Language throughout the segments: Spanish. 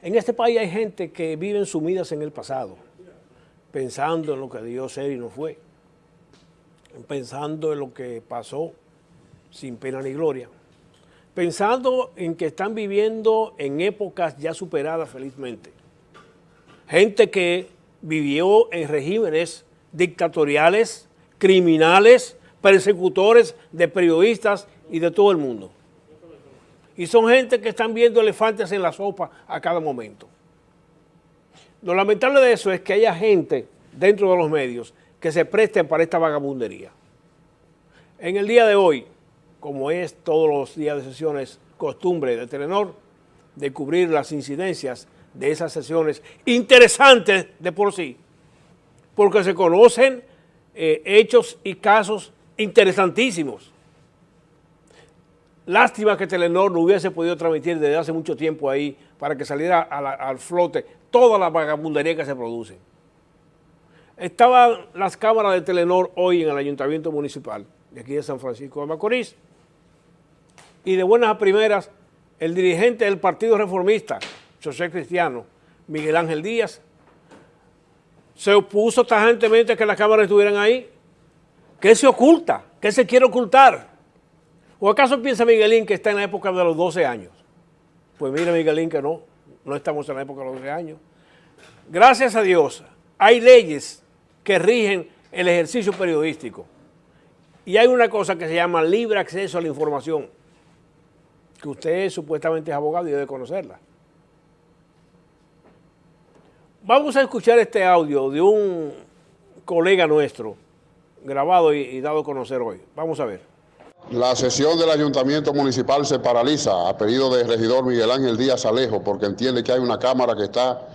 En este país hay gente que vive sumidas en el pasado, pensando en lo que Dios ser y no fue, pensando en lo que pasó sin pena ni gloria, pensando en que están viviendo en épocas ya superadas felizmente. Gente que vivió en regímenes dictatoriales, criminales, persecutores de periodistas y de todo el mundo. Y son gente que están viendo elefantes en la sopa a cada momento. Lo lamentable de eso es que haya gente dentro de los medios que se presten para esta vagabundería. En el día de hoy, como es todos los días de sesiones costumbre de Telenor, de cubrir las incidencias de esas sesiones interesantes de por sí, porque se conocen eh, hechos y casos interesantísimos. Lástima que Telenor no hubiese podido transmitir desde hace mucho tiempo ahí para que saliera al flote toda la vagabundería que se produce. Estaban las cámaras de Telenor hoy en el Ayuntamiento Municipal de aquí de San Francisco de Macorís y de buenas a primeras el dirigente del Partido Reformista, José Cristiano, Miguel Ángel Díaz, se opuso tajantemente a que las cámaras estuvieran ahí. ¿Qué se oculta? ¿Qué se quiere ocultar? ¿O acaso piensa Miguelín que está en la época de los 12 años? Pues mira Miguelín que no, no estamos en la época de los 12 años. Gracias a Dios, hay leyes que rigen el ejercicio periodístico. Y hay una cosa que se llama libre acceso a la información, que usted supuestamente es abogado y debe conocerla. Vamos a escuchar este audio de un colega nuestro, grabado y, y dado a conocer hoy. Vamos a ver. La sesión del Ayuntamiento Municipal se paraliza a pedido del regidor Miguel Ángel Díaz Alejo porque entiende que hay una cámara que está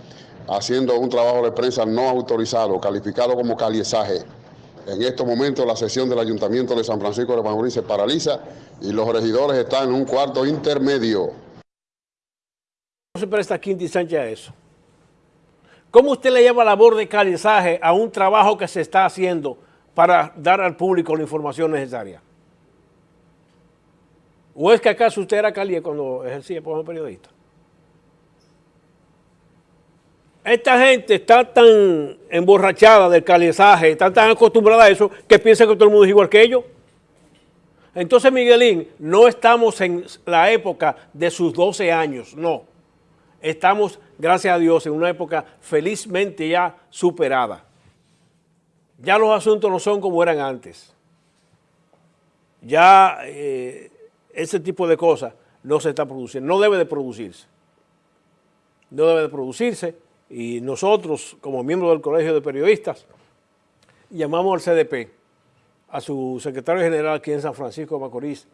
haciendo un trabajo de prensa no autorizado, calificado como caliesaje. En estos momentos la sesión del Ayuntamiento de San Francisco de Macorís se paraliza y los regidores están en un cuarto intermedio. ¿Cómo se presta Quinti Sánchez a eso? ¿Cómo usted le llama labor de calizaje a un trabajo que se está haciendo para dar al público la información necesaria? ¿O es que acaso usted era Cali cuando ejercía como periodista? Esta gente está tan emborrachada del calizaje, está tan acostumbrada a eso, que piensa que todo el mundo es igual que ellos. Entonces, Miguelín, no estamos en la época de sus 12 años, no. Estamos, gracias a Dios, en una época felizmente ya superada. Ya los asuntos no son como eran antes. Ya... Eh, ese tipo de cosas no se está produciendo, no debe de producirse. No debe de producirse y nosotros, como miembros del Colegio de Periodistas, llamamos al CDP, a su secretario general aquí en San Francisco de Macorís,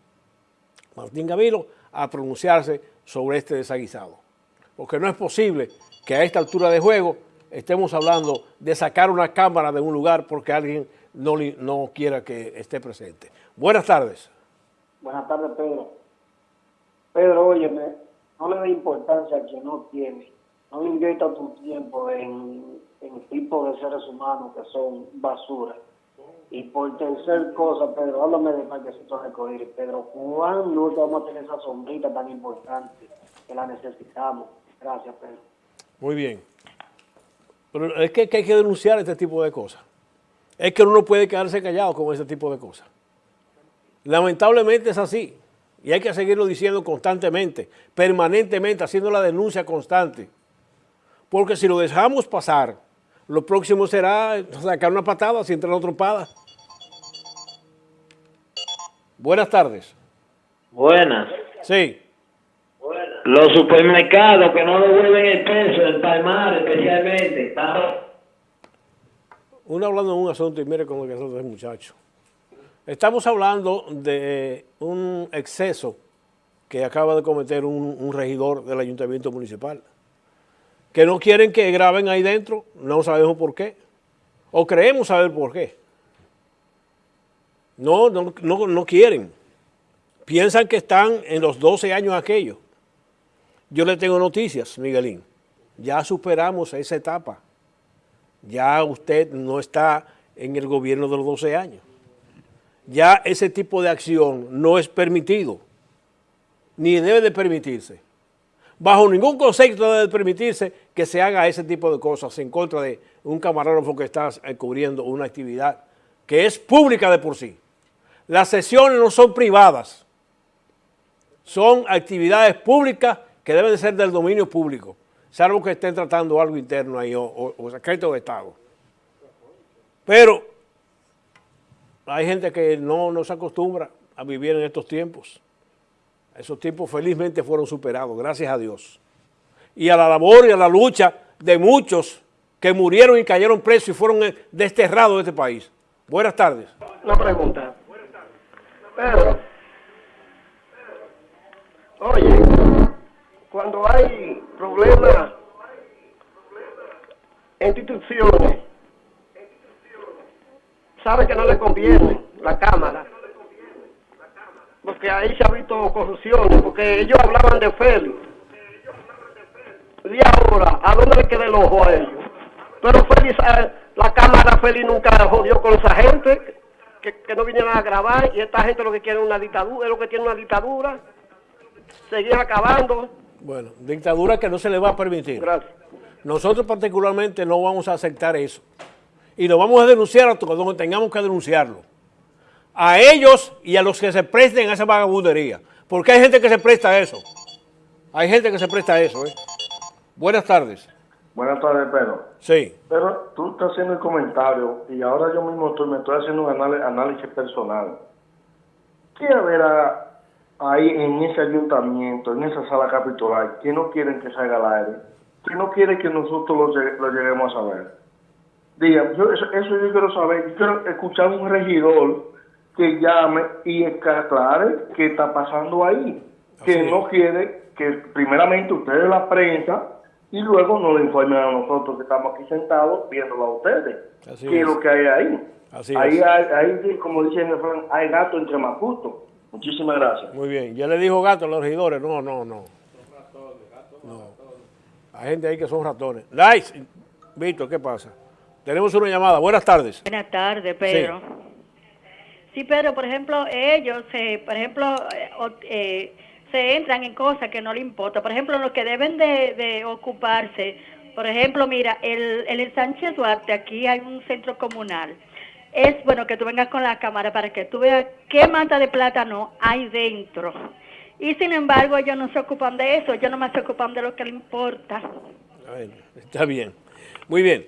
Martín Gavilo, a pronunciarse sobre este desaguisado. Porque no es posible que a esta altura de juego estemos hablando de sacar una cámara de un lugar porque alguien no, no quiera que esté presente. Buenas tardes. Buenas tardes, Pedro. Pedro, óyeme, no le dé importancia a quien no tiene. No invierta tu tiempo en, en tipos de seres humanos que son basura. Y por tercer cosa, Pedro, háblame de Marquesito Recoger. Pedro, ¿cuándo vamos a tener esa sombrita tan importante que la necesitamos? Gracias, Pedro. Muy bien. Pero es que, hay que denunciar este tipo de cosas. Es que uno no puede quedarse callado con ese tipo de cosas. Lamentablemente es así y hay que seguirlo diciendo constantemente, permanentemente, haciendo la denuncia constante. Porque si lo dejamos pasar, lo próximo será sacar una patada si entra una trompada. Buenas tardes. Buenas. Sí. Los supermercados que no devuelven el peso, el palmar especialmente. Uno hablando de un asunto y mire cómo que es muchacho. Estamos hablando de un exceso que acaba de cometer un, regidor del ayuntamiento municipal. Que no quieren que graben ahí dentro, no sabemos por qué. O creemos saber por qué. No, no, no, quieren. Piensan que están en los 12 años aquellos. Yo le tengo noticias, Miguelín. Ya superamos esa etapa. Ya usted no está en el gobierno de los 12 años ya ese tipo de acción no es permitido, ni debe de permitirse. bajo ningún concepto debe permitirse que se haga ese tipo de cosas en contra de un camarógrafo que está eh, cubriendo una actividad que es pública de por sí. Las sesiones no son privadas, son actividades públicas que deben de ser del dominio público, salvo que estén tratando algo interno ahí o, o, o secreto de Estado. Pero hay gente que no, no se acostumbra a vivir en estos tiempos. Esos tiempos felizmente fueron superados, gracias a Dios. Y a la labor y a la lucha de muchos que murieron y cayeron presos y fueron eh, desterrados de este país. Buenas tardes. Una pregunta. Pero, oye, cuando hay problemas en instituciones, sabe que no le conviene la Cámara, porque ahí se ha visto corrupción, porque ellos hablaban de Félix. Y ahora, ¿a dónde le queda el ojo a ellos? Pero Félix, eh, la Cámara Félix nunca jodió con esa gente, que, que no vinieron a grabar, y esta gente lo que quiere es una dictadura, es lo que tiene una dictadura, seguir acabando. Bueno, dictadura que no se le va a permitir. Gracias. Nosotros particularmente no vamos a aceptar eso. Y lo vamos a denunciar hasta donde tengamos que denunciarlo. A ellos y a los que se presten a esa vagabundería. Porque hay gente que se presta a eso. Hay gente que se presta a eso. ¿eh? Buenas tardes. Buenas tardes, Pedro. Sí. Pero tú estás haciendo el comentario y ahora yo mismo estoy, me estoy haciendo un análisis personal. ¿Qué habrá ahí en ese ayuntamiento, en esa sala capitular, que no quieren que salga al aire? Que no quieren que nosotros lo, lo lleguemos a saber. Diga, yo, eso, eso yo quiero saber. Yo quiero escuchar un regidor que llame y que aclare qué está pasando ahí. Que Así es. no quiere que primeramente ustedes la prensa y luego nos lo informen a nosotros que estamos aquí sentados viéndolo a ustedes. Así ¿Qué es es. lo que hay ahí? Así ahí, es. hay, ahí, como dicen en el refrán, hay gato entre macutos. Muchísimas gracias. Muy bien. Ya le dijo gato a los regidores. No, no, no. No. Hay gente ahí que son ratones. Nice. Víctor, ¿qué pasa? Tenemos una llamada. Buenas tardes. Buenas tardes, Pedro. Sí, pero por ejemplo, ellos, eh, por ejemplo, eh, eh, se entran en cosas que no le importa. Por ejemplo, los que deben de, de ocuparse, por ejemplo, mira, el, el en Sánchez Duarte, aquí hay un centro comunal. Es bueno que tú vengas con la cámara para que tú veas qué mata de plátano hay dentro. Y sin embargo, ellos no se ocupan de eso, ellos nomás se ocupan de lo que le importa. Bueno, está bien. Muy bien.